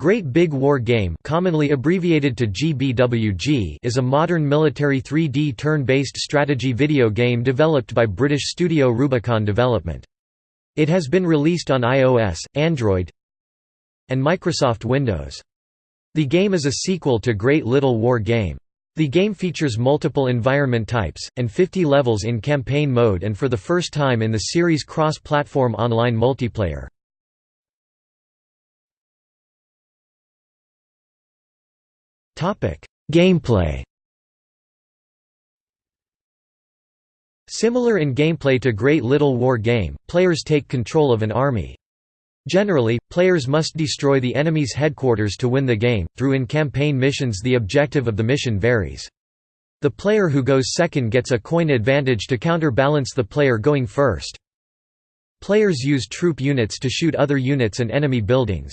Great Big War Game commonly abbreviated to GBWG is a modern military 3D turn-based strategy video game developed by British studio Rubicon Development. It has been released on iOS, Android and Microsoft Windows. The game is a sequel to Great Little War Game. The game features multiple environment types, and 50 levels in campaign mode and for the first time in the series cross-platform online multiplayer. Gameplay Similar in gameplay to Great Little War game, players take control of an army. Generally, players must destroy the enemy's headquarters to win the game. Through in-campaign missions the objective of the mission varies. The player who goes second gets a coin advantage to counterbalance the player going first. Players use troop units to shoot other units and enemy buildings.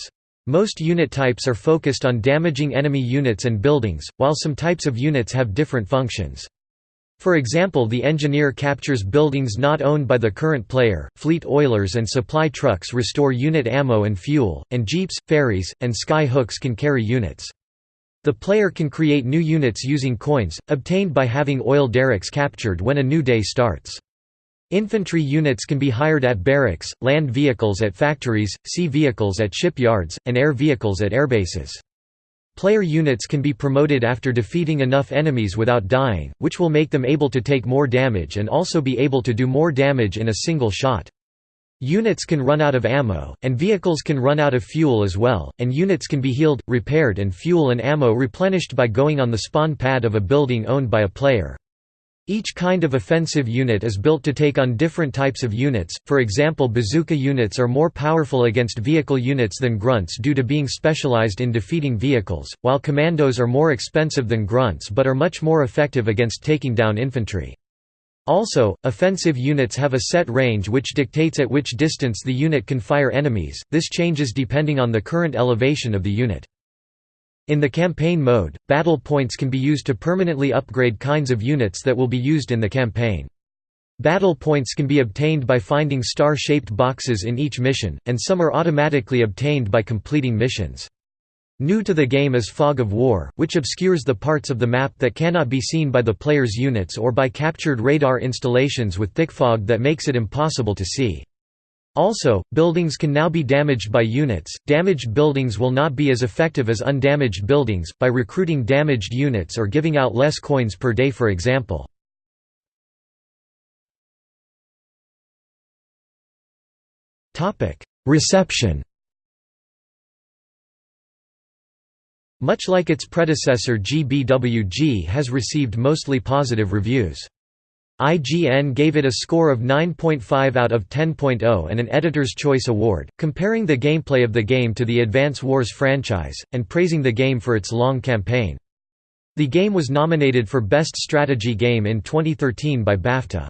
Most unit types are focused on damaging enemy units and buildings, while some types of units have different functions. For example the engineer captures buildings not owned by the current player, fleet oilers and supply trucks restore unit ammo and fuel, and jeeps, ferries, and sky hooks can carry units. The player can create new units using coins, obtained by having oil derricks captured when a new day starts. Infantry units can be hired at barracks, land vehicles at factories, sea vehicles at shipyards, and air vehicles at airbases. Player units can be promoted after defeating enough enemies without dying, which will make them able to take more damage and also be able to do more damage in a single shot. Units can run out of ammo, and vehicles can run out of fuel as well, and units can be healed, repaired and fuel and ammo replenished by going on the spawn pad of a building owned by a player. Each kind of offensive unit is built to take on different types of units, for example bazooka units are more powerful against vehicle units than grunts due to being specialized in defeating vehicles, while commandos are more expensive than grunts but are much more effective against taking down infantry. Also, offensive units have a set range which dictates at which distance the unit can fire enemies, this changes depending on the current elevation of the unit. In the campaign mode, battle points can be used to permanently upgrade kinds of units that will be used in the campaign. Battle points can be obtained by finding star-shaped boxes in each mission, and some are automatically obtained by completing missions. New to the game is Fog of War, which obscures the parts of the map that cannot be seen by the player's units or by captured radar installations with thick fog that makes it impossible to see. Also, buildings can now be damaged by units. Damaged buildings will not be as effective as undamaged buildings, by recruiting damaged units or giving out less coins per day, for example. Reception Much like its predecessor GBWG has received mostly positive reviews. IGN gave it a score of 9.5 out of 10.0 and an Editor's Choice Award, comparing the gameplay of the game to the Advance Wars franchise, and praising the game for its long campaign. The game was nominated for Best Strategy Game in 2013 by BAFTA.